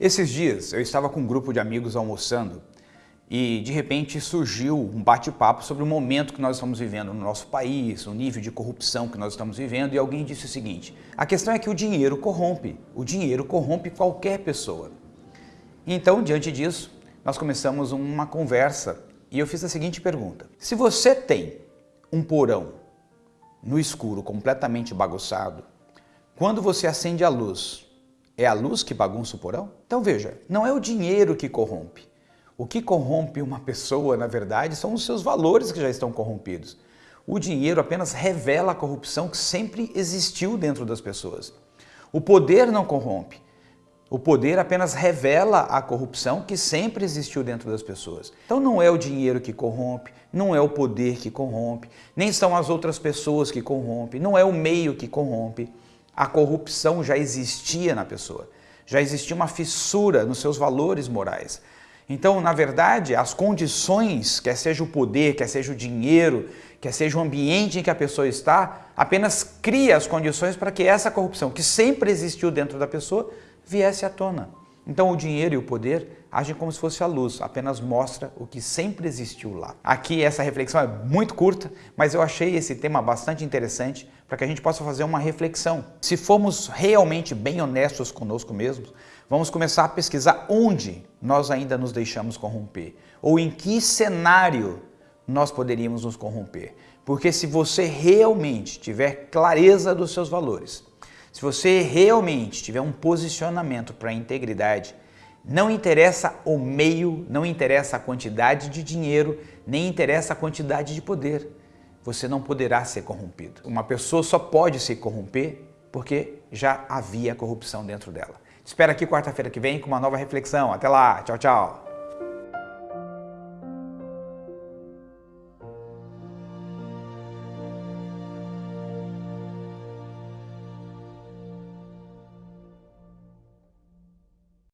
Esses dias eu estava com um grupo de amigos almoçando e de repente surgiu um bate-papo sobre o momento que nós estamos vivendo no nosso país, o nível de corrupção que nós estamos vivendo e alguém disse o seguinte, a questão é que o dinheiro corrompe, o dinheiro corrompe qualquer pessoa. Então, diante disso, nós começamos uma conversa e eu fiz a seguinte pergunta, se você tem um porão no escuro completamente bagunçado, quando você acende a luz, é a luz que bagunça o porão? Então veja, não é o dinheiro que corrompe. O que corrompe uma pessoa, na verdade, são os seus valores que já estão corrompidos. O dinheiro apenas revela a corrupção que sempre existiu dentro das pessoas. O poder não corrompe. O poder apenas revela a corrupção que sempre existiu dentro das pessoas. Então não é o dinheiro que corrompe, não é o poder que corrompe, nem são as outras pessoas que corrompem, não é o meio que corrompe a corrupção já existia na pessoa. Já existia uma fissura nos seus valores morais. Então, na verdade, as condições, quer seja o poder, quer seja o dinheiro, quer seja o ambiente em que a pessoa está, apenas cria as condições para que essa corrupção, que sempre existiu dentro da pessoa, viesse à tona. Então o dinheiro e o poder agem como se fosse a luz, apenas mostra o que sempre existiu lá. Aqui essa reflexão é muito curta, mas eu achei esse tema bastante interessante para que a gente possa fazer uma reflexão. Se formos realmente bem honestos conosco mesmos, vamos começar a pesquisar onde nós ainda nos deixamos corromper, ou em que cenário nós poderíamos nos corromper. Porque se você realmente tiver clareza dos seus valores, se você realmente tiver um posicionamento para a integridade, não interessa o meio, não interessa a quantidade de dinheiro, nem interessa a quantidade de poder. Você não poderá ser corrompido. Uma pessoa só pode se corromper porque já havia corrupção dentro dela. Espero aqui quarta-feira que vem com uma nova reflexão. Até lá, tchau, tchau.